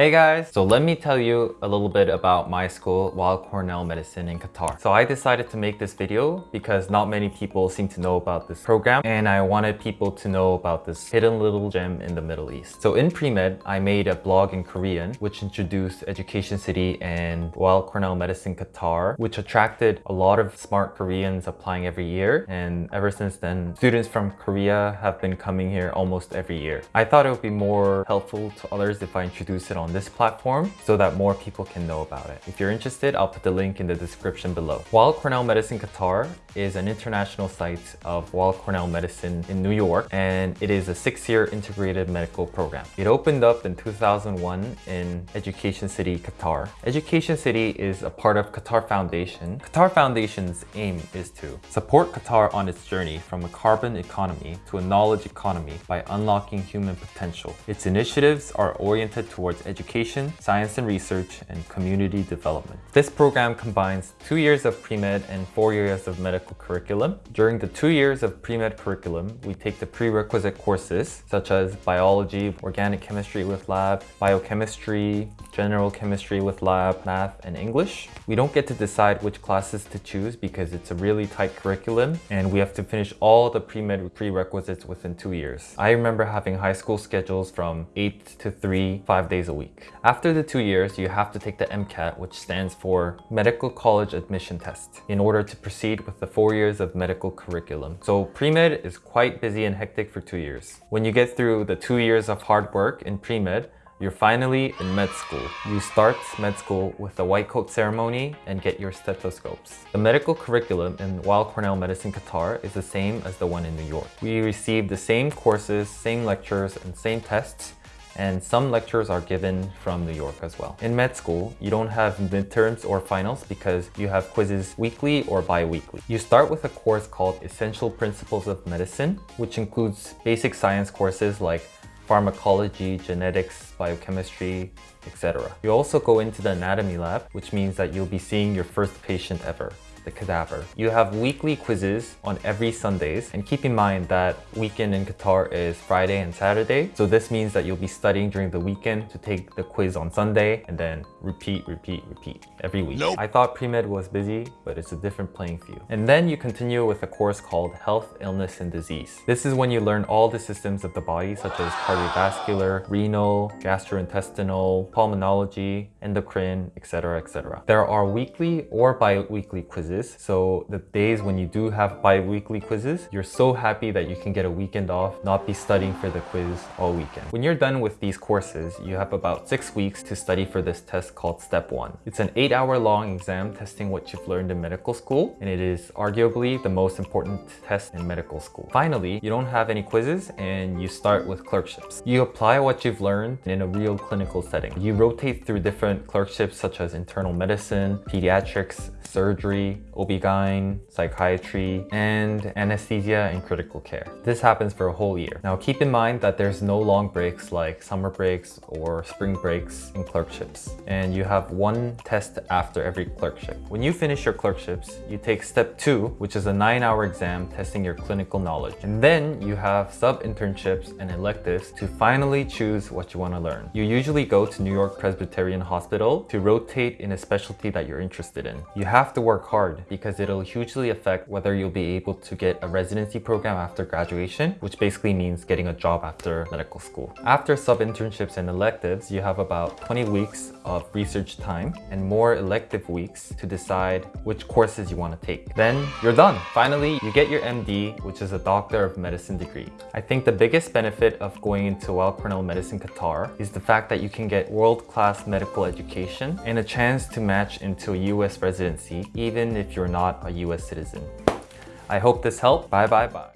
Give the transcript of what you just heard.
Hey guys, so let me tell you a little bit about my school, Weill Cornell Medicine in Qatar. So I decided to make this video because not many people seem to know about this program and I wanted people to know about this hidden little gem in the Middle East. So in pre-med, I made a blog in Korean which introduced Education City and Weill Cornell Medicine Qatar which attracted a lot of smart Koreans applying every year and ever since then, students from Korea have been coming here almost every year. I thought it would be more helpful to others if I introduce it on on this platform so that more people can know about it. If you're interested, I'll put the link in the description below. Weill Cornell Medicine Qatar is an international site of Weill Cornell Medicine in New York and it is a six-year integrated medical program. It opened up in 2001 in Education City, Qatar. Education City is a part of Qatar Foundation. Qatar Foundation's aim is to support Qatar on its journey from a carbon economy to a knowledge economy by unlocking human potential. Its initiatives are oriented towards education education, science and research, and community development. This program combines two years of pre-med and four years of medical curriculum. During the two years of pre-med curriculum, we take the prerequisite courses such as biology, organic chemistry with lab, biochemistry, general chemistry with lab, math, and English. We don't get to decide which classes to choose because it's a really tight curriculum and we have to finish all the pre-med prerequisites within two years. I remember having high school schedules from 8 to 3, 5 days a week week. After the two years, you have to take the MCAT, which stands for Medical College Admission Test, in order to proceed with the four years of medical curriculum. So pre-med is quite busy and hectic for two years. When you get through the two years of hard work in pre-med, you're finally in med school. You start med school with a white coat ceremony and get your stethoscopes. The medical curriculum in Weill Cornell Medicine Qatar is the same as the one in New York. We receive the same courses, same lectures, and same tests and some lectures are given from New York as well. In med school, you don't have midterms or finals because you have quizzes weekly or bi-weekly. You start with a course called Essential Principles of Medicine, which includes basic science courses like pharmacology, genetics, biochemistry, etc. You also go into the anatomy lab, which means that you'll be seeing your first patient ever the cadaver. You have weekly quizzes on every Sundays and keep in mind that weekend in Qatar is Friday and Saturday. So this means that you'll be studying during the weekend to take the quiz on Sunday and then repeat, repeat, repeat every week. Nope. I thought pre-med was busy, but it's a different playing field. And then you continue with a course called Health, Illness, and Disease. This is when you learn all the systems of the body such as cardiovascular, renal, gastrointestinal, pulmonology, endocrine, etc, etc. There are weekly or bi-weekly quizzes So the days when you do have bi-weekly quizzes, you're so happy that you can get a weekend off, not be studying for the quiz all weekend. When you're done with these courses, you have about six weeks to study for this test called Step 1. It's an eight hour long exam testing what you've learned in medical school, and it is arguably the most important test in medical school. Finally, you don't have any quizzes and you start with clerkships. You apply what you've learned in a real clinical setting. You rotate through different clerkships such as internal medicine, pediatrics, surgery, OB-GYN, psychiatry, and anesthesia and critical care. This happens for a whole year. Now keep in mind that there's no long breaks like summer breaks or spring breaks in clerkships. And you have one test after every clerkship. When you finish your clerkships, you take step two, which is a nine hour exam testing your clinical knowledge. And then you have sub-internships and electives to finally choose what you want to learn. You usually go to New York Presbyterian Hospital to rotate in a specialty that you're interested in. You have to work hard because it'll hugely affect whether you'll be able to get a residency program after graduation, which basically means getting a job after medical school. After sub-internships and electives, you have about 20 weeks of research time and more elective weeks to decide which courses you want to take. Then you're done. Finally, you get your MD, which is a Doctor of Medicine degree. I think the biggest benefit of going into Weill Cornell Medicine Qatar is the fact that you can get world-class medical education and a chance to match into a US residency even if you're not a US citizen. I hope this helped. Bye bye bye.